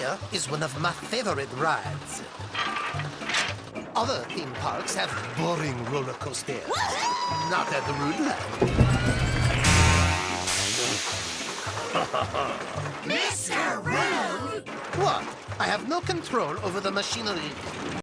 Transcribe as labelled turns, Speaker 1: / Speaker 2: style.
Speaker 1: Here is one of my favorite rides. Other theme parks have boring roller coasters. Not at the Rootland.
Speaker 2: Mr. Rude!
Speaker 1: What? I have no control over the machinery.